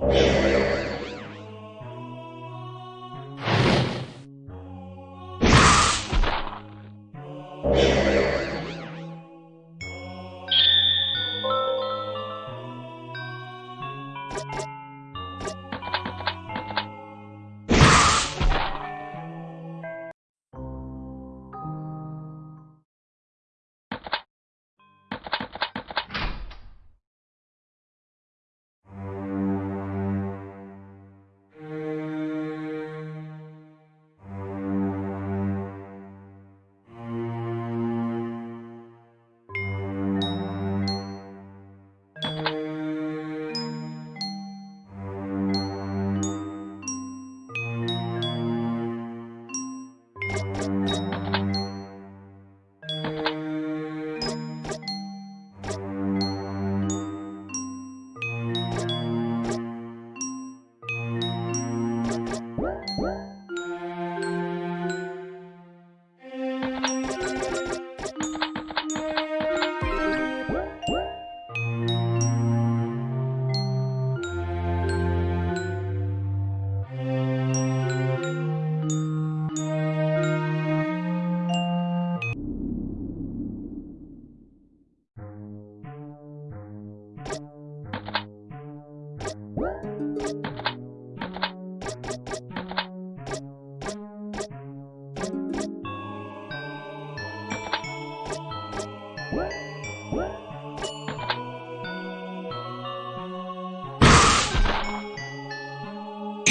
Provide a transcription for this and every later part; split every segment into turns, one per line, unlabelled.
Oh, my God.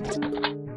Thank you.